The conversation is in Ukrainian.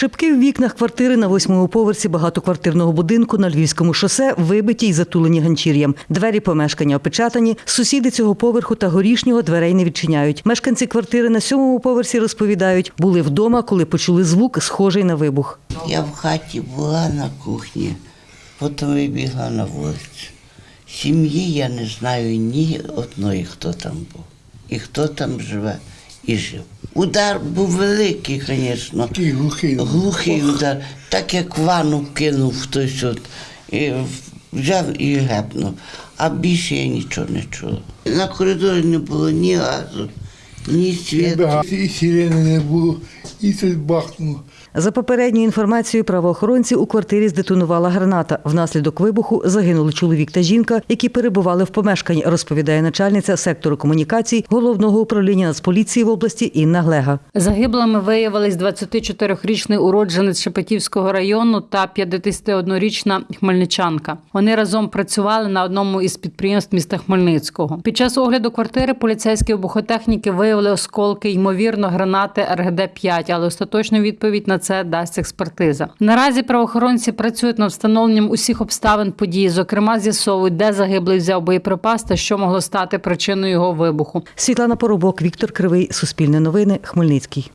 Шибки в вікнах квартири на восьмому поверсі багатоквартирного будинку на Львівському шосе вибиті й затулені ганчір'ям. Двері помешкання опечатані. Сусіди цього поверху та горішнього дверей не відчиняють. Мешканці квартири на сьомому поверсі розповідають, були вдома, коли почули звук, схожий на вибух. Я в хаті була на кухні, потім вибігла на вулицю. Сім'ї я не знаю ні одної, хто там був. І хто там живе і жив. Удар був великий, звісно. Такий глухий. Глухий удар, так як ванну кинув хтось от, і взяв і гепнув. А більше я нічого не чула. На коридорі не було ні газу, ні світу. бігав, і сирени не було, і тут бахнуло. За попередньою інформацією правоохоронців у квартирі здетонувала граната. Внаслідок вибуху загинули чоловік та жінка, які перебували в помешканні, розповідає начальниця сектору комунікацій головного управління Нацполіції в області Інна Глега. Загиблими виявились 24-річний уродженець Шепетівського району та 51-річна хмельничанка. Вони разом працювали на одному із підприємств міста Хмельницького. Під час огляду квартири поліцейські вибухотехніки виявили осколки, ймовірно, гранати РГД-5, але остаточну відповідь на це дасть експертиза. Наразі правоохоронці працюють над встановленням усіх обставин події, зокрема з'ясовують, де загиблий взяв боєприпас та що могло стати причиною його вибуху. Світлана Поробок, Віктор Кривий, Суспільне новини, Хмельницький.